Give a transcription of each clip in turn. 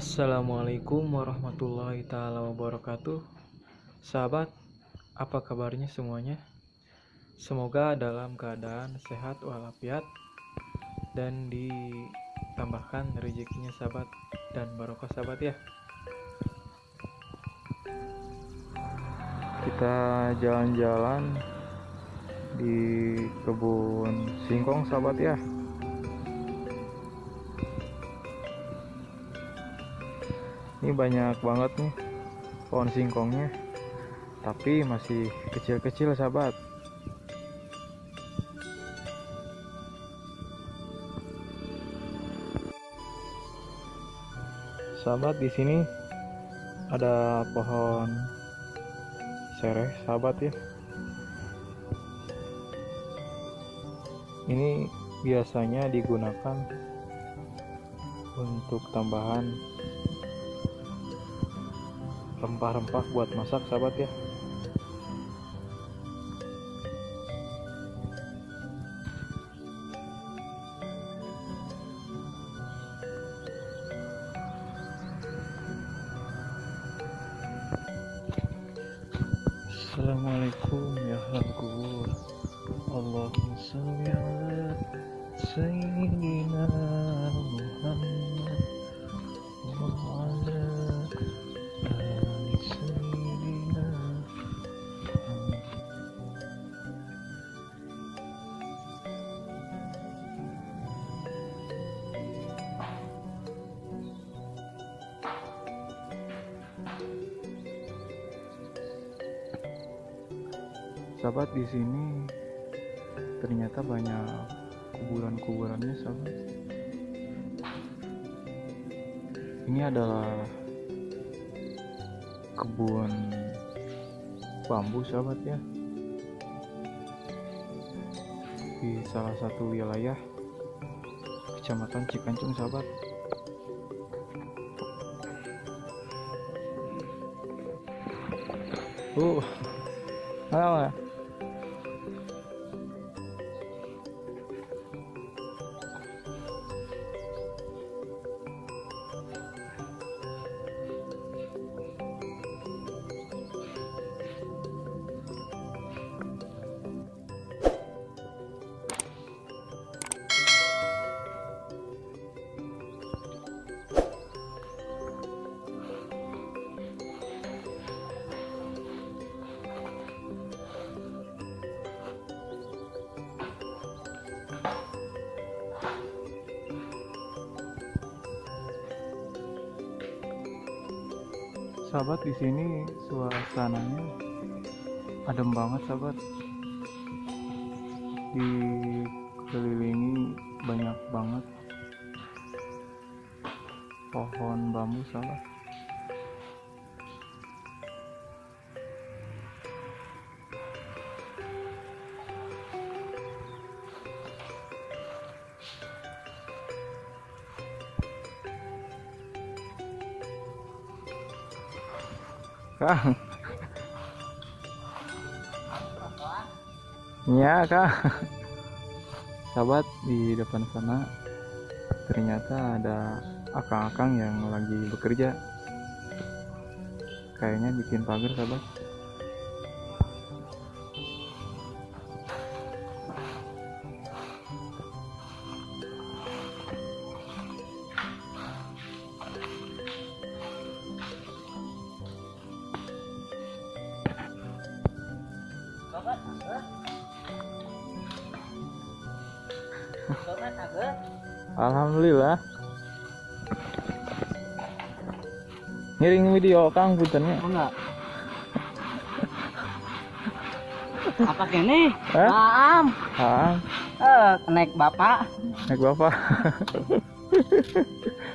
Assalamualaikum warahmatullahi taala wabarakatuh. Sahabat, apa kabarnya semuanya? Semoga dalam keadaan sehat walafiat dan ditambahkan rezekinya sahabat dan barokah sahabat ya. Kita jalan-jalan di kebun singkong sahabat ya. Ini banyak banget nih pohon singkongnya. Tapi masih kecil-kecil sahabat. Sahabat di sini ada pohon sereh sahabat ya. Ini biasanya digunakan untuk tambahan rempah-rempah buat masak sahabat ya. Assalamualaikum ya kubur Allahumma salli ala Sayyidina Muhammad wa ala Sahabat di sini ternyata banyak kuburan-kuburannya sahabat. Ini adalah kebun bambu sahabat ya. Di salah satu wilayah Kecamatan Cikancung sahabat. Uh, apa? Sahabat di sini suasananya adem banget sahabat. Dikelilingi banyak banget pohon bambu sahabat. Kang. Iya, Kang. Sahabat di depan sana ternyata ada akang-akang yang lagi bekerja. Kayaknya bikin pagar, sahabat. Alhamdulillah. Ngiring video Kang puntennya. enggak apa kene Hah? maam Ah, eh naik bapak naik bapak.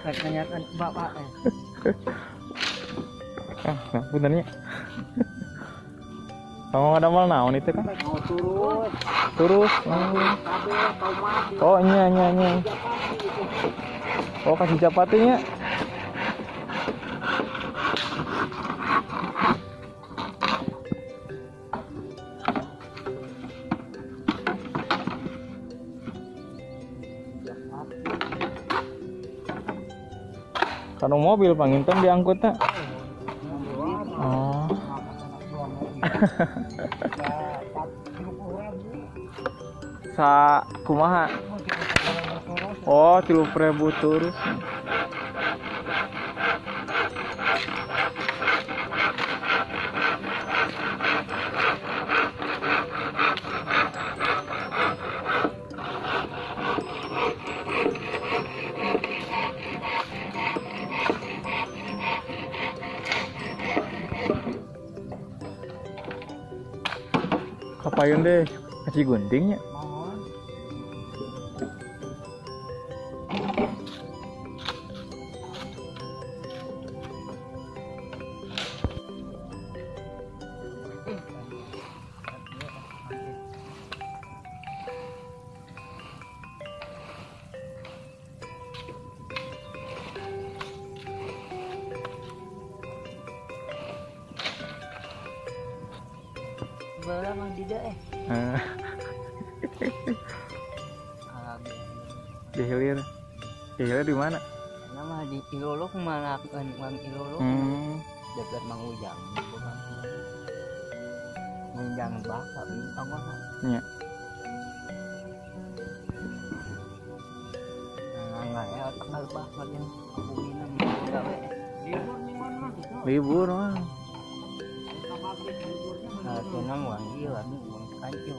naik tanyakan ke bapak eh. Kang, nah, puntennya. Kamu ada mal naon itu kan? Oh, kabel tomat oh nya nya nya. Oh kasih capatinya. Kanu mobil panginten diangkutnya. Oh. Sa kumaha? Oh, tilu ribu. Kapayun deh, kasih guntingnya. Mah tidak eh. Eh, di hilir. Di hilir di mana? nama di Ilolok mana kan Mang Ilolok Hmm. dekat Mang Ujang. Ujang bapak bintang mana? Nah, ya gawe. Libur mana? Libur mah. năm ngoái như là mình muốn cái chiều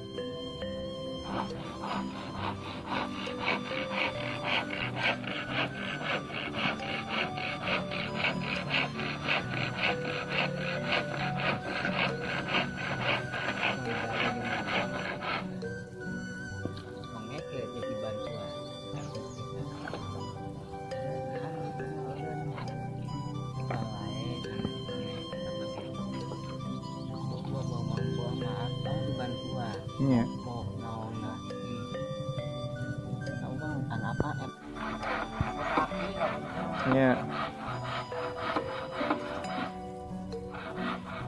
Nya. Nya.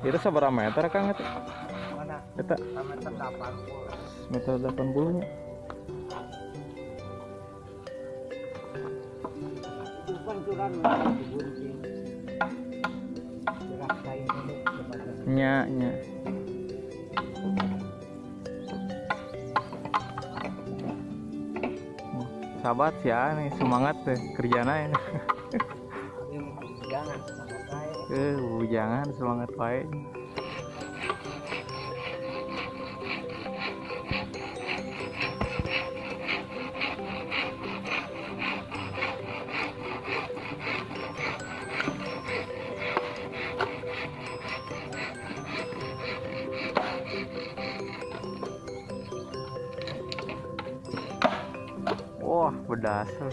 Itu seberapa meter Kang itu? Mana? Eta Sama terdapat. meter 80 nya. Itu Nya, nya. Sahabat ya nih semangat deh kerjana ini. jangan semangat saya. Eh, jangan semangat baik. Wah, berdasar.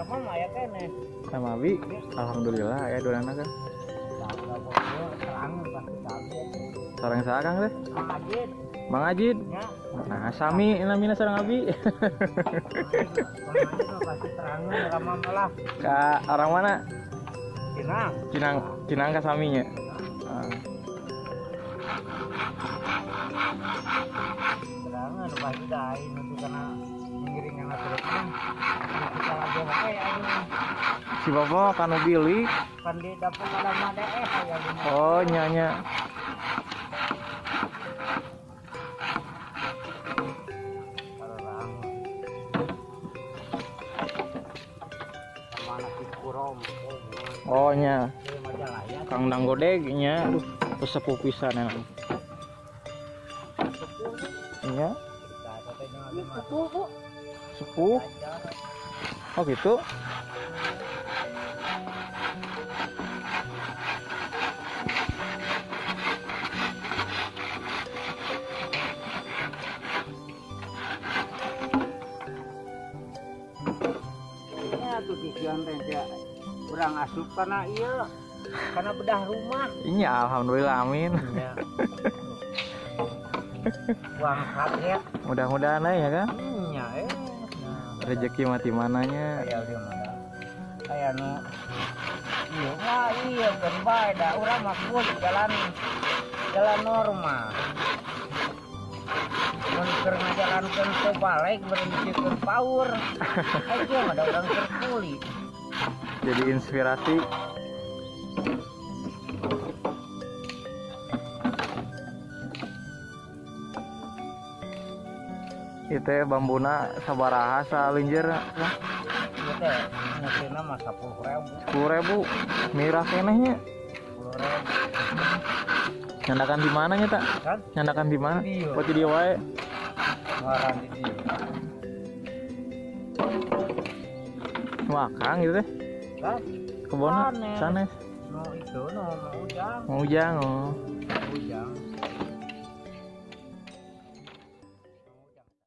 Ya eh. Sama Abi, alhamdulillah ya dua anak kan. Sarang sarang deh. Bang Ajid. ya. Nah, sami namina sarang Abi. Malah Ka orang mana? Cinang. Cinang, Cinang ka saminya. Ah, Terangan pasti dah ini tuh karena mengiring anak terusnya. Kita lagi wae aja. si Bapak kanu bilik. Kan di dapur ada made eh ini. Oh, nyanya. Oh, Oh, nya. ini ya. Kang Nanggodegnya, aduh, sesepuh pisan enak. Iya, masuk. sepuh. Oh gitu. Ya kurang asup karena iya karena bedah rumah. Iya, alhamdulillah amin. Ya. Uang ya. Mudah-mudahan aja ya kan. Iya eh. Nah, Rezeki mati mananya. kayak dia mah. Kayak nu Iya, mah iya bae dah urang mah jalan jalan normal. mun keur ngajalankeun teu balik berhentikan power aja ada orang terkuli jadi inspirasi itu ya bambuna sabaraha mah 10.000 sepuluh ribu. Mirah kenehnya. 10.000 nyandakan di mana nya tak kan nyandakan di mana? Buat di wae. Dieu wakang gitu teh. Kan kebona Sanes. sanes. No itu mau ujang mau ujang oh. Ujang